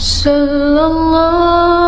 sallallahu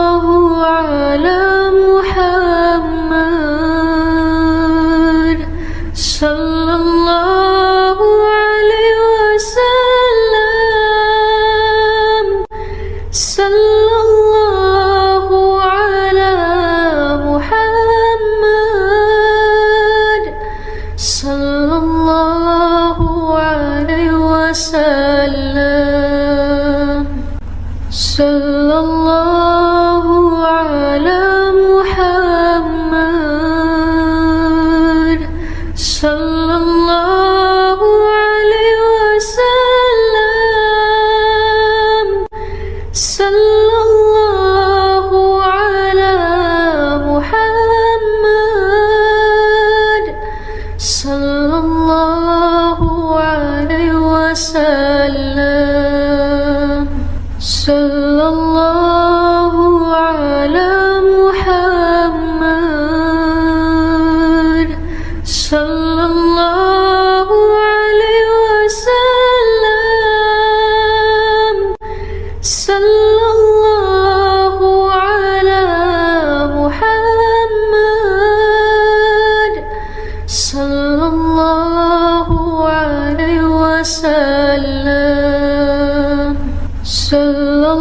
وسلم صلى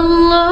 Allah.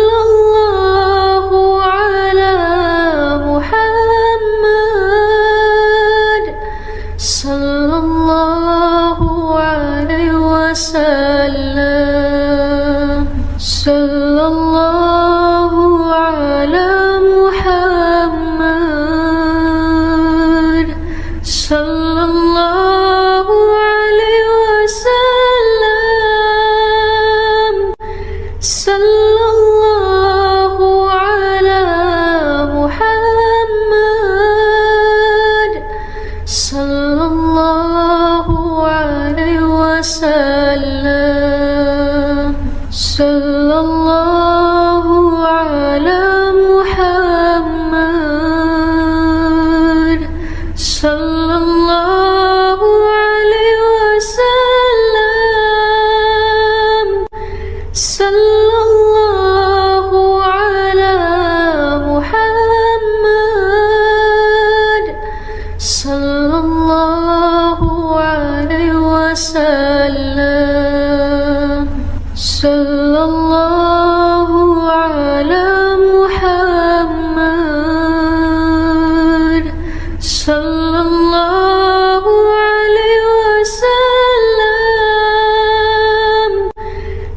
alone. صلى الله على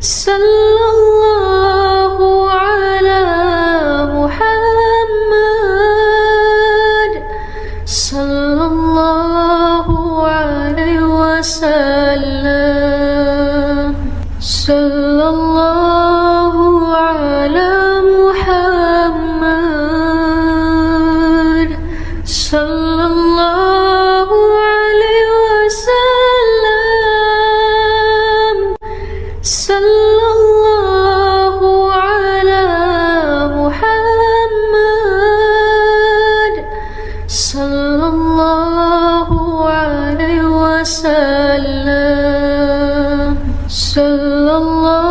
Sun sallallahu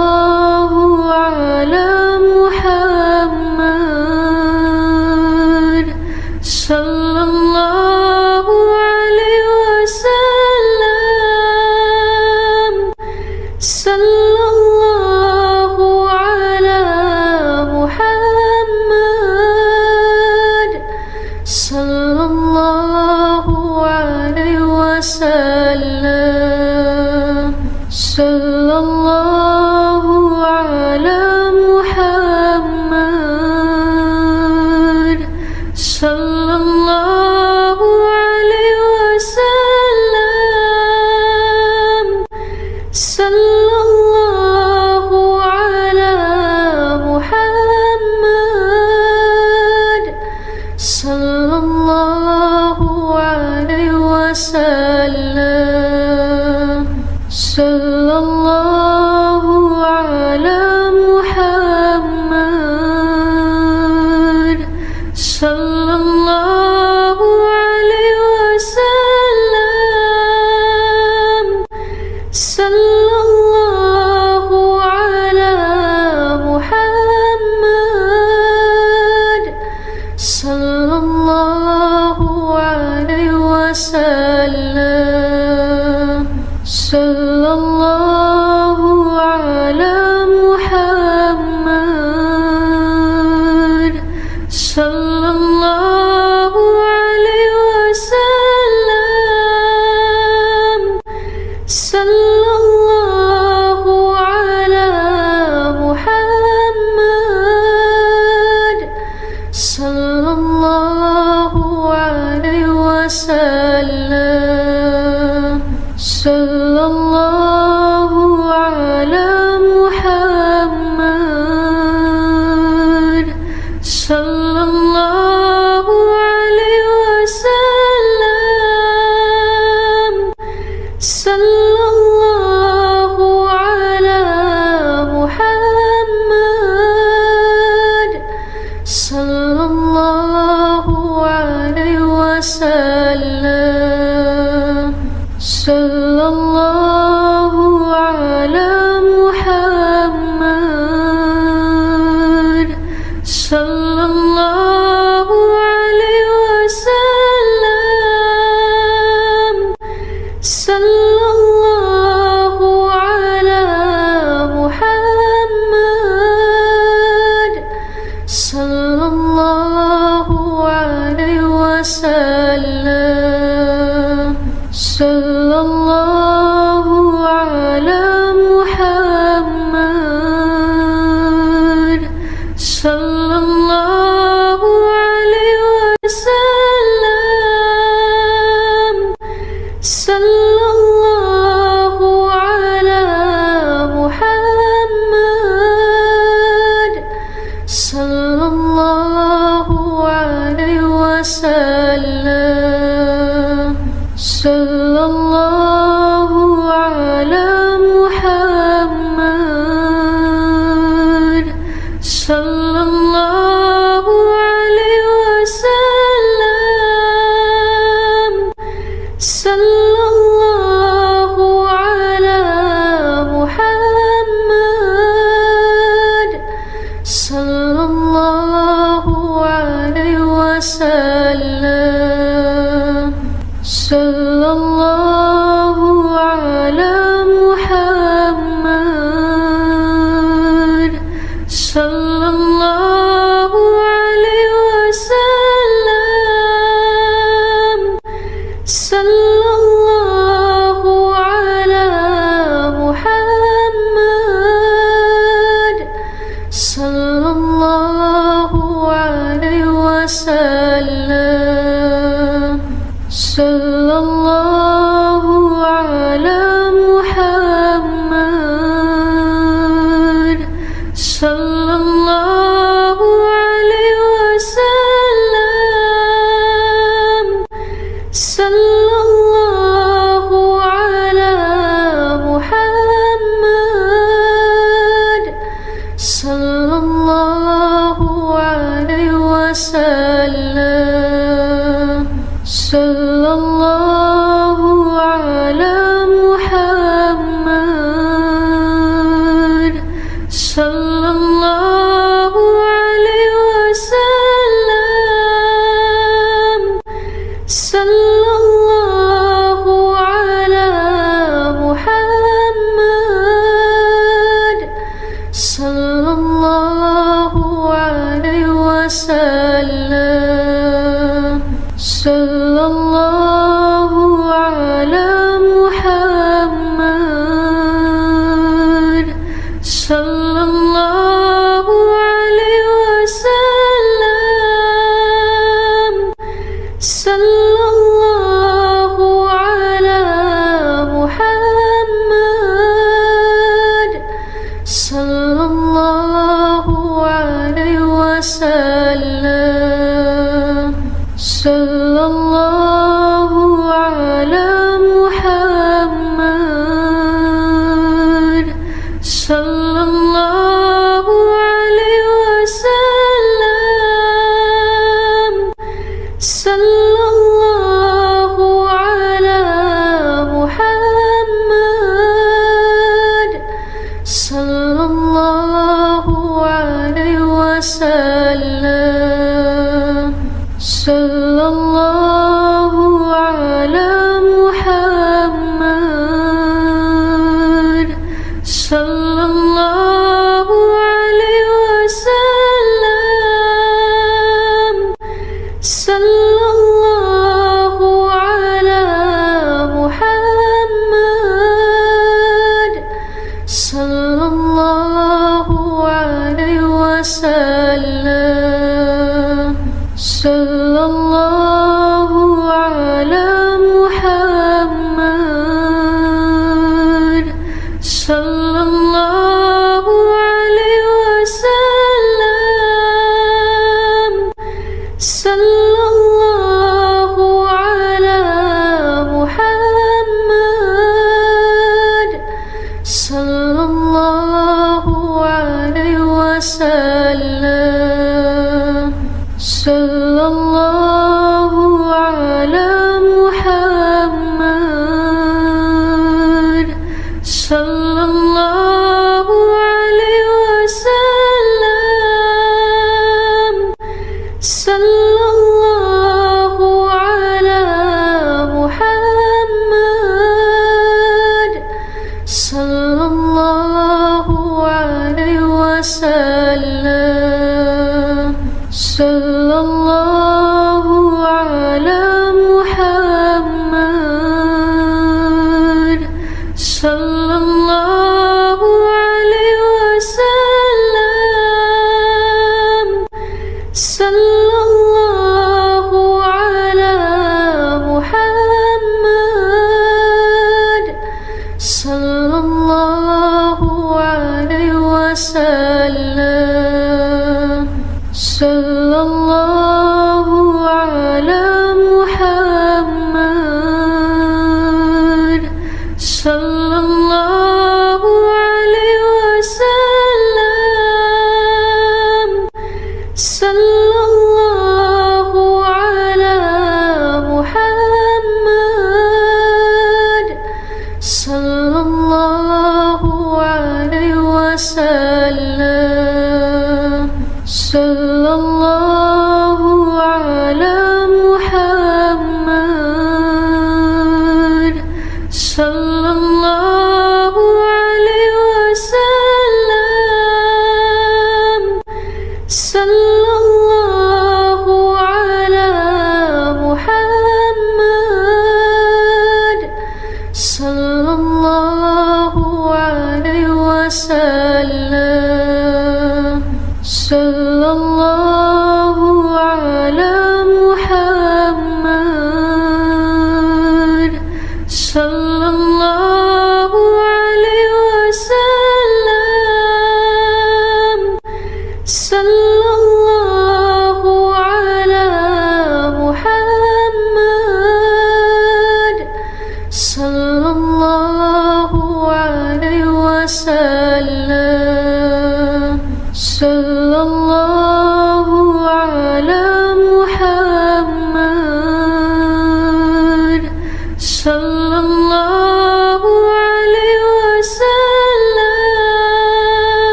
So وسلم. صلى الله صلى الله عليه وسلم. sallallahu